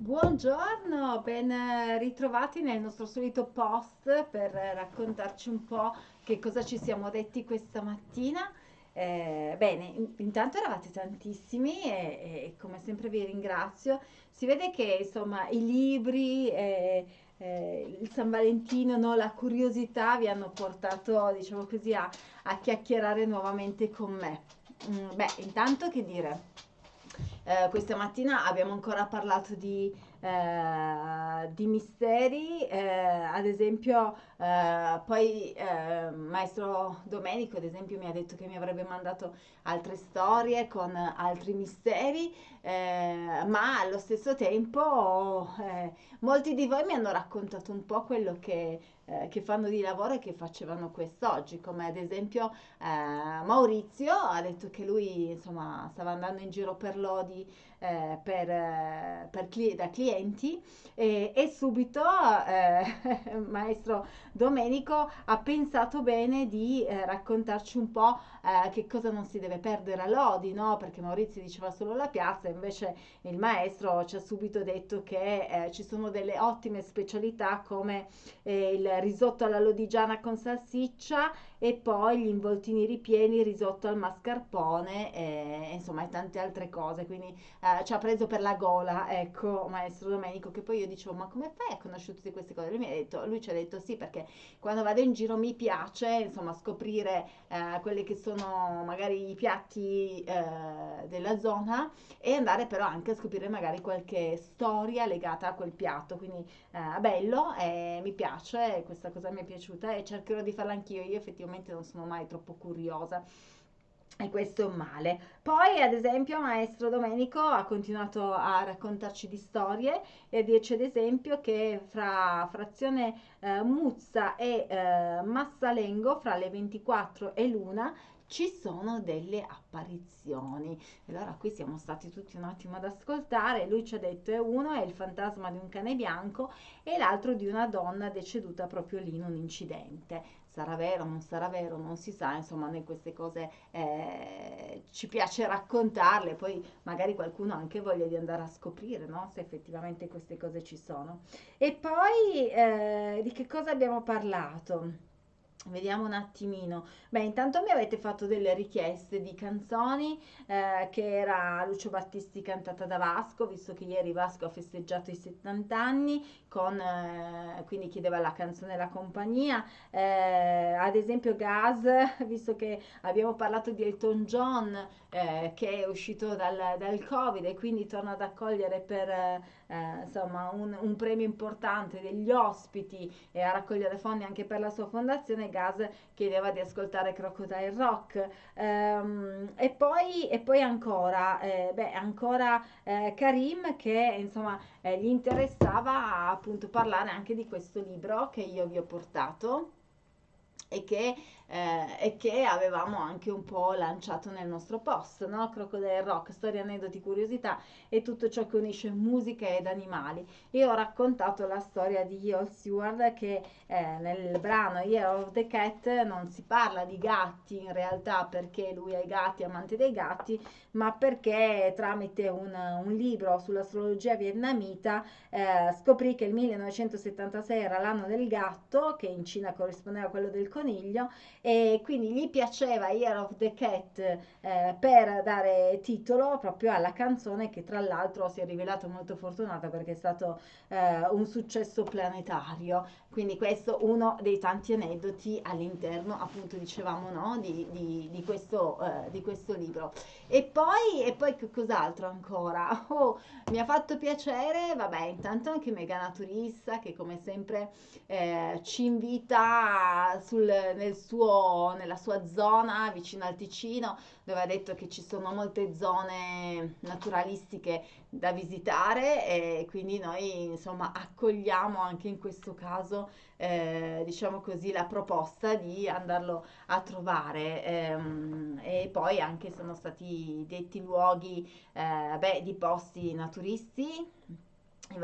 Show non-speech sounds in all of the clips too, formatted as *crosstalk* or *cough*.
Buongiorno, ben ritrovati nel nostro solito post per raccontarci un po' che cosa ci siamo detti questa mattina. Eh, bene, in- intanto eravate tantissimi e, e come sempre vi ringrazio. Si vede che insomma i libri, eh, eh, il San Valentino, no, la curiosità vi hanno portato, diciamo così, a, a chiacchierare nuovamente con me. Mm, beh, intanto che dire? Eh, questa mattina abbiamo ancora parlato di, eh, di misteri, eh, ad esempio, eh, poi eh, Maestro Domenico, ad esempio, mi ha detto che mi avrebbe mandato altre storie con altri misteri, eh, ma allo stesso tempo eh, molti di voi mi hanno raccontato un po' quello che, che fanno di lavoro e che facevano quest'oggi, come ad esempio Maurizio ha detto che lui insomma stava andando in giro per lodi per, per cli- da clienti e, e subito eh, *laughs* maestro Domenico ha pensato bene di eh, raccontarci un po' eh, che cosa non si deve perdere a Lodi, no? Perché Maurizio diceva solo la piazza, invece il maestro ci ha subito detto che eh, ci sono delle ottime specialità come eh, il risotto alla lodigiana con salsiccia e poi gli involtini ripieni, risotto al mascarpone e insomma e tante altre cose. Quindi eh, ci ha preso per la gola, ecco, maestro Domenico, che poi io dicevo, ma come fai a conoscere tutte queste cose? Lui mi ha detto, lui ci ha detto sì, perché quando vado in giro mi piace, insomma, scoprire eh, quelli che sono magari i piatti eh, della zona e andare però anche a scoprire magari qualche storia legata a quel piatto. Quindi eh, bello e mi piace, questa cosa mi è piaciuta e cercherò di farla anch'io. Io effettivamente non sono mai troppo curiosa. E questo è un male. Poi, ad esempio, Maestro Domenico ha continuato a raccontarci di storie e a dirci, ad esempio, che fra frazione eh, Muzza e eh, Massalengo, fra le 24 e l'una, ci sono delle apparizioni. Allora qui siamo stati tutti un attimo ad ascoltare. Lui ci ha detto: è uno è il fantasma di un cane bianco e l'altro di una donna deceduta proprio lì in un incidente sarà vero, non sarà vero, non si sa, insomma, noi queste cose eh, ci piace raccontarle, poi magari qualcuno ha anche voglia di andare a scoprire, no? Se effettivamente queste cose ci sono. E poi eh, di che cosa abbiamo parlato? Vediamo un attimino. Beh, intanto mi avete fatto delle richieste di canzoni, eh, che era Lucio Battisti cantata da Vasco, visto che ieri Vasco ha festeggiato i 70 anni, con, eh, quindi chiedeva la canzone La compagnia. Eh, ad esempio Gas, *laughs* visto che abbiamo parlato di Elton John, eh, che è uscito dal, dal Covid e quindi torna ad accogliere per eh, insomma un, un, premio importante degli ospiti e a raccogliere fondi anche per la sua fondazione, Gas chiedeva di ascoltare Crocodile Rock. Ehm, e, poi, e poi ancora, eh, beh, ancora eh, Karim che insomma eh, gli interessava appunto parlare anche di questo libro che io vi ho portato e che eh, e che avevamo anche un po' lanciato nel nostro post, no? Crocodile Rock, storie, aneddoti, curiosità e tutto ciò che unisce musica ed animali. Io ho raccontato la storia di Yol Stewart che eh, nel brano Year of the Cat non si parla di gatti in realtà perché lui è gatti, amante dei gatti, ma perché tramite un, un libro sull'astrologia vietnamita eh, scoprì che il 1976 era l'anno del gatto, che in Cina corrispondeva a quello del coniglio, e quindi gli piaceva Year of the Cat eh, per dare titolo proprio alla canzone che tra l'altro si è rivelato molto fortunata perché è stato eh, un successo planetario. Quindi questo uno dei tanti aneddoti all'interno appunto dicevamo no, di, di, di, questo, eh, di questo libro. E poi, e poi cos'altro ancora? *laughs* Oh, mi ha fatto piacere, vabbè, intanto anche Mega Naturista che come sempre eh, ci invita sul, nel suo, nella sua zona vicino al Ticino, dove ha detto che ci sono molte zone naturalistiche da visitare e quindi noi insomma accogliamo anche in questo caso eh, diciamo così la proposta di andarlo a trovare. Ehm, e poi anche sono stati detti luoghi eh, beh, di posti naturisti in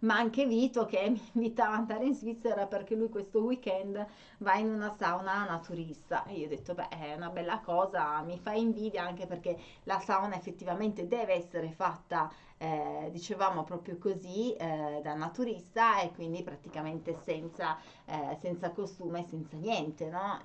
ma anche Vito che mi *laughs* invitava ad andare in Svizzera perché lui questo weekend va in una sauna naturista. E io ho detto beh è una bella cosa, mi fa invidia anche perché la sauna effettivamente deve essere fatta eh, dicevamo proprio così eh, da naturista e quindi praticamente senza, eh, senza costume, senza niente, no?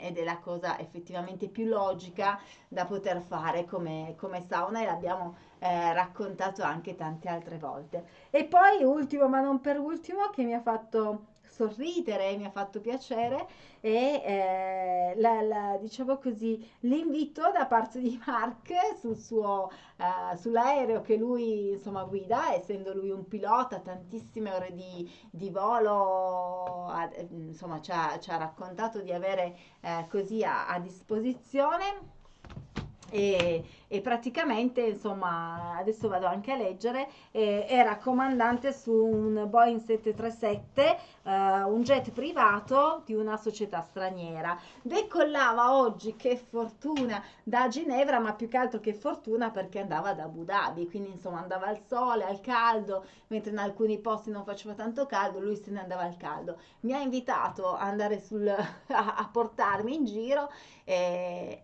ed è la cosa effettivamente più logica da poter fare come, come sauna e l'abbiamo eh, raccontato anche tante altre volte. E poi ultimo ma non per ultimo che mi ha fatto sorridere, mi ha fatto piacere e eh, la, la, diciamo così, l'invito da parte di Mark sul suo, uh, sull'aereo che lui insomma guida, essendo lui un pilota, tantissime ore di, di volo, a, insomma ci ha, ci ha, raccontato di avere eh, così a, a disposizione e, e, praticamente insomma adesso vado anche a leggere eh, era comandante su un Boeing 737 eh, un jet privato di una società straniera. Decollava oggi che fortuna da Ginevra ma più che altro che fortuna perché andava ad Abu Dhabi. Quindi insomma andava al sole al caldo mentre in alcuni posti non faceva tanto caldo lui se ne andava al caldo. Mi ha invitato ad andare sul, *laughs* a, a portarmi in giro e,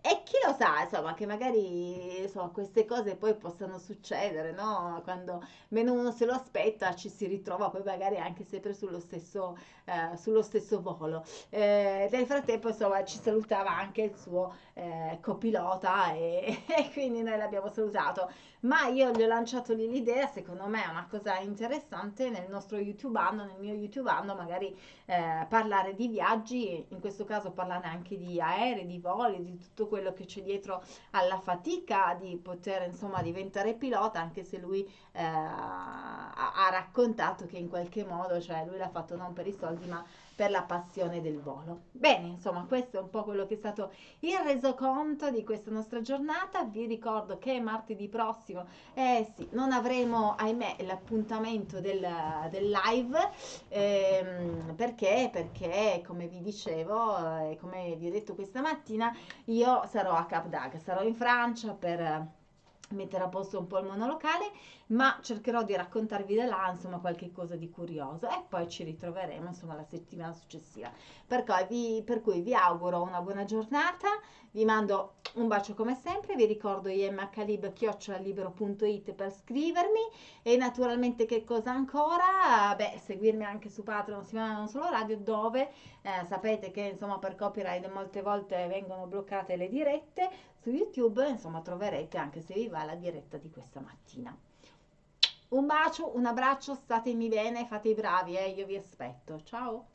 e chi sa insomma che magari insomma, queste cose poi possano succedere, no? Quando meno uno se lo aspetta ci si ritrova poi magari anche sempre sullo stesso, eh, sullo stesso volo. Eh, nel frattempo insomma ci salutava anche il suo eh, copilota e, *laughs* e quindi noi l'abbiamo salutato. Ma io gli ho lanciato lì l'idea, secondo me è una cosa interessante nel nostro YouTube anno, nel mio YouTube anno magari eh, parlare di viaggi, in questo caso parlare anche di aerei, di voli, di tutto quello che c'è dietro alla fatica di poter insomma diventare pilota, anche se lui eh, ha, ha raccontato che in qualche modo, cioè lui l'ha fatto non per i soldi ma per la passione del volo. Bene, insomma, questo è un po' quello che è stato il resoconto di questa nostra giornata. Vi ricordo che martedì prossimo, eh sì, non avremo, ahimè, l'appuntamento del, del live, ehm, perché? Perché, come vi dicevo, e eh, come vi ho detto questa mattina, io sarò a Cap d'Agde, sarò in Francia per mettere a posto un po' il monolocale, ma cercherò di raccontarvi da là, insomma, qualche cosa di curioso e poi ci ritroveremo, insomma, la settimana successiva. Per cui vi, per cui vi auguro una buona giornata, vi mando un bacio come sempre, vi ricordo imhlib.it per scrivermi e naturalmente che cosa ancora? Beh, seguirmi anche su Patreon, si non solo radio, dove eh, sapete che insomma per copyright molte volte vengono bloccate le dirette, su YouTube insomma troverete anche se vi va la diretta di questa mattina. Un bacio, un abbraccio, statemi bene, fate i bravi, eh, io vi aspetto. Ciao!